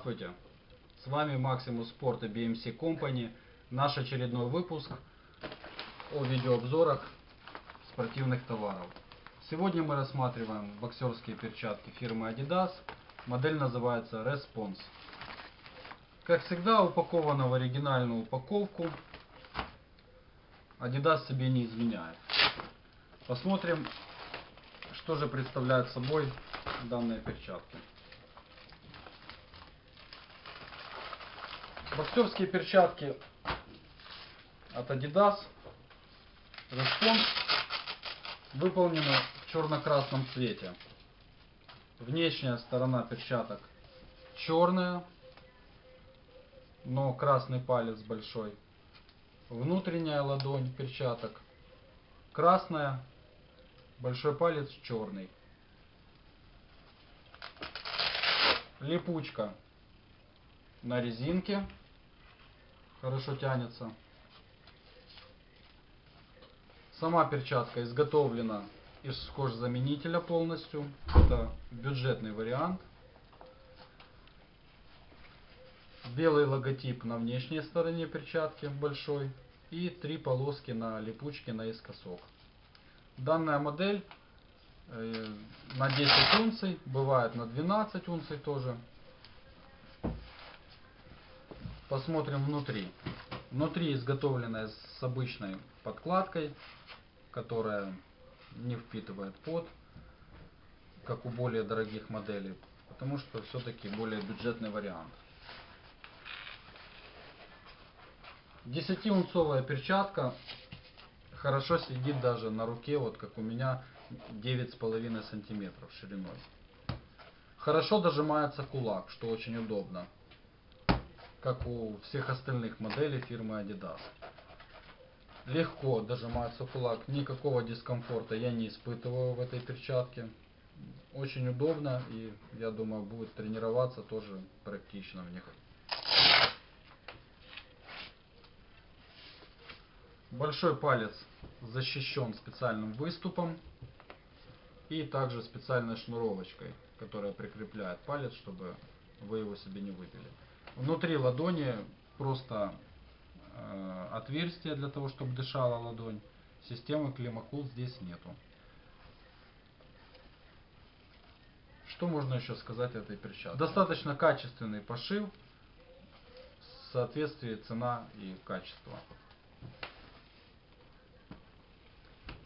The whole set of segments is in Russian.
Здравствуйте! С вами Sport и BMC Company. Наш очередной выпуск о видеообзорах спортивных товаров. Сегодня мы рассматриваем боксерские перчатки фирмы Adidas. Модель называется Response. Как всегда, упакована в оригинальную упаковку. Adidas себе не изменяет. Посмотрим, что же представляют собой данные перчатки. Боксерские перчатки от Adidas Response выполнены в черно-красном цвете. Внешняя сторона перчаток черная, но красный палец большой. Внутренняя ладонь перчаток красная, большой палец черный. Липучка на резинке хорошо тянется. Сама перчатка изготовлена из кожзаменителя полностью. Это бюджетный вариант. Белый логотип на внешней стороне перчатки большой. И три полоски на липучке наискосок. Данная модель э, на 10 унций, бывает на 12 унций тоже. Посмотрим внутри. Внутри изготовлена с обычной подкладкой, которая не впитывает пот, как у более дорогих моделей, потому что все-таки более бюджетный вариант. 10-унцовая перчатка хорошо сидит даже на руке, вот как у меня 9,5 сантиметров шириной. Хорошо дожимается кулак, что очень удобно как у всех остальных моделей фирмы Adidas. Легко дожимается кулак, никакого дискомфорта я не испытываю в этой перчатке. Очень удобно и я думаю будет тренироваться тоже практично в них. Большой палец защищен специальным выступом и также специальной шнуровочкой, которая прикрепляет палец, чтобы вы его себе не выбили. Внутри ладони просто э, отверстие для того, чтобы дышала ладонь. Системы климакул здесь нету. Что можно еще сказать этой перчатке? Достаточно качественный пошив, в соответствии цена и качество.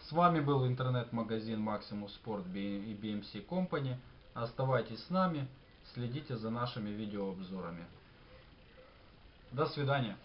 С вами был интернет-магазин Maximus Sport и BMC Company. Оставайтесь с нами, следите за нашими видеообзорами. До свидания.